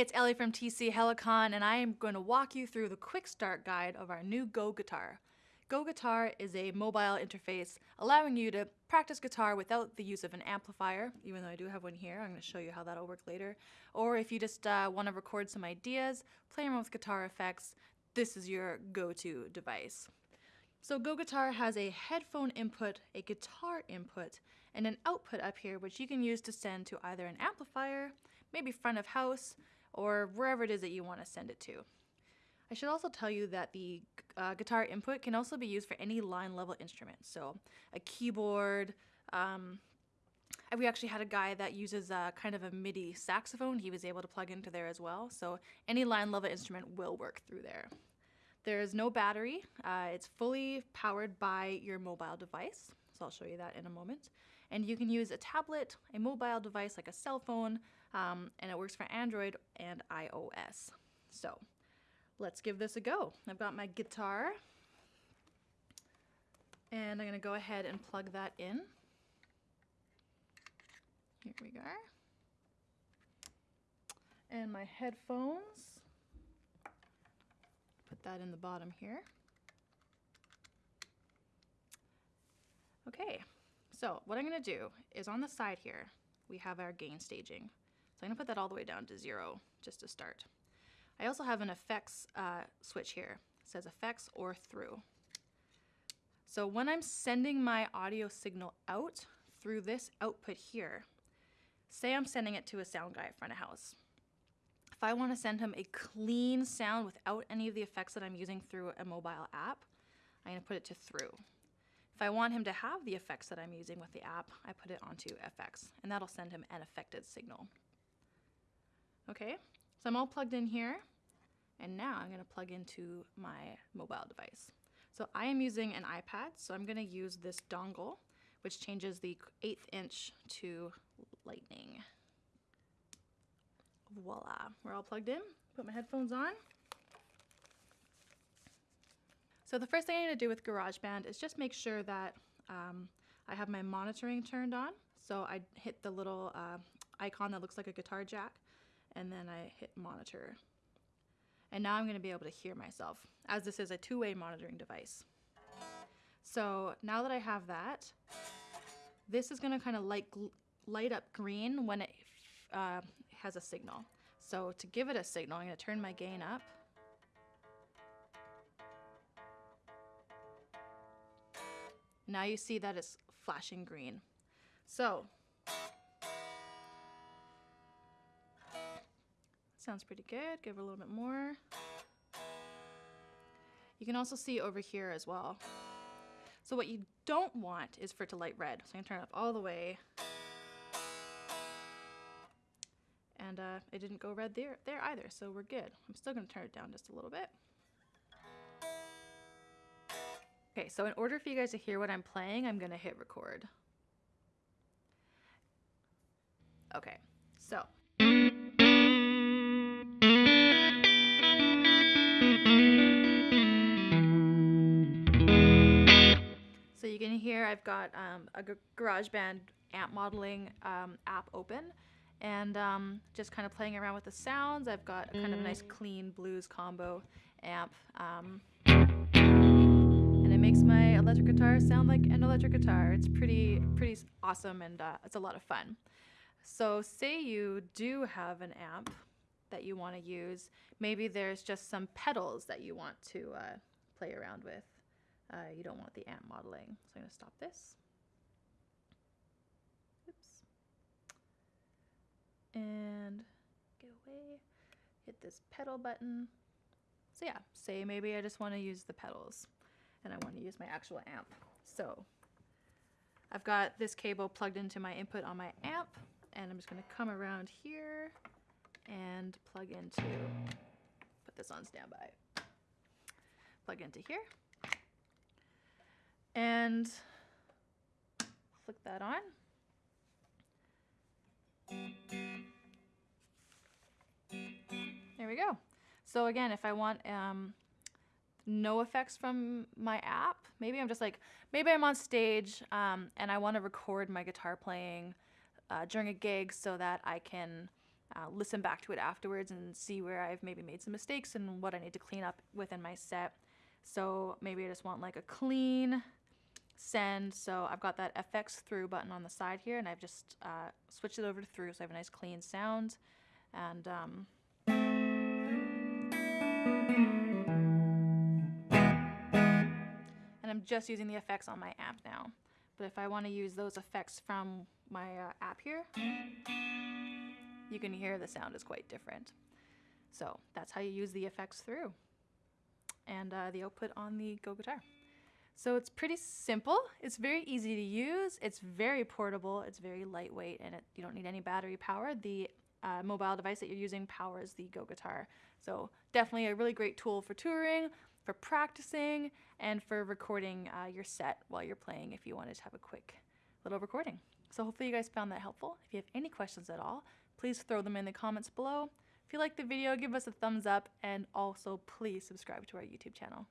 It's Ellie from TC Helicon, and I am going to walk you through the quick start guide of our new Go Guitar. Go Guitar is a mobile interface allowing you to practice guitar without the use of an amplifier, even though I do have one here. I'm going to show you how that'll work later. Or if you just uh, want to record some ideas, play around with guitar effects, this is your go-to device. So Go Guitar has a headphone input, a guitar input, and an output up here which you can use to send to either an amplifier, maybe front of house, or wherever it is that you want to send it to. I should also tell you that the uh, guitar input can also be used for any line level instrument. So a keyboard, um, we actually had a guy that uses a, kind of a MIDI saxophone. He was able to plug into there as well. So any line level instrument will work through there. There is no battery. Uh, it's fully powered by your mobile device. So I'll show you that in a moment. And you can use a tablet, a mobile device like a cell phone, um, and it works for Android and iOS. So let's give this a go. I've got my guitar and I'm going to go ahead and plug that in. Here we go. And my headphones. Put that in the bottom here. Okay, so what I'm going to do is on the side here, we have our gain staging. So I'm going to put that all the way down to zero just to start. I also have an effects uh, switch here. It says effects or through. So when I'm sending my audio signal out through this output here, say I'm sending it to a sound guy at front of house. If I want to send him a clean sound without any of the effects that I'm using through a mobile app, I'm going to put it to through. If I want him to have the effects that I'm using with the app, I put it onto FX, and that'll send him an affected signal. Okay, so I'm all plugged in here. And now I'm going to plug into my mobile device. So I am using an iPad, so I'm going to use this dongle, which changes the eighth inch to lightning. Voila, we're all plugged in. Put my headphones on. So the first thing I'm going to do with GarageBand is just make sure that um, I have my monitoring turned on. So I hit the little uh, icon that looks like a guitar jack, and then I hit monitor. And now I'm going to be able to hear myself, as this is a two-way monitoring device. So now that I have that, this is going to kind of light, light up green when it uh, has a signal. So to give it a signal, I'm going to turn my gain up. Now you see that it's flashing green. So Sounds pretty good. Give it a little bit more. You can also see over here as well. So what you don't want is for it to light red. So I'm gonna turn it up all the way. And uh, it didn't go red there, there either, so we're good. I'm still gonna turn it down just a little bit. Okay, so in order for you guys to hear what I'm playing, I'm gonna hit record. Okay, so So you can hear I've got um, a GarageBand amp modeling um, app open and um, just kind of playing around with the sounds. I've got kind of a nice clean blues combo amp. Um, makes my electric guitar sound like an electric guitar. It's pretty, pretty awesome and uh, it's a lot of fun. So say you do have an amp that you want to use. Maybe there's just some pedals that you want to uh, play around with. Uh, you don't want the amp modeling. So I'm going to stop this. Oops. And get away. Hit this pedal button. So yeah, say maybe I just want to use the pedals and I want to use my actual amp. So I've got this cable plugged into my input on my amp and I'm just going to come around here and plug into, put this on standby, plug into here and flick that on. There we go. So again, if I want um, no effects from my app, maybe I'm just like, maybe I'm on stage um, and I want to record my guitar playing uh, during a gig so that I can uh, listen back to it afterwards and see where I've maybe made some mistakes and what I need to clean up within my set. So maybe I just want like a clean send. So I've got that FX through button on the side here and I've just uh, switched it over to through so I have a nice clean sound. And um, Just using the effects on my app now. But if I want to use those effects from my uh, app here, you can hear the sound is quite different. So that's how you use the effects through and uh, the output on the Go Guitar. So it's pretty simple. It's very easy to use. It's very portable. It's very lightweight and it, you don't need any battery power. The uh, mobile device that you're using powers the Go Guitar. So definitely a really great tool for touring, for practicing, and for recording uh, your set while you're playing if you wanted to have a quick little recording. So hopefully you guys found that helpful. If you have any questions at all, please throw them in the comments below. If you liked the video, give us a thumbs up and also please subscribe to our YouTube channel.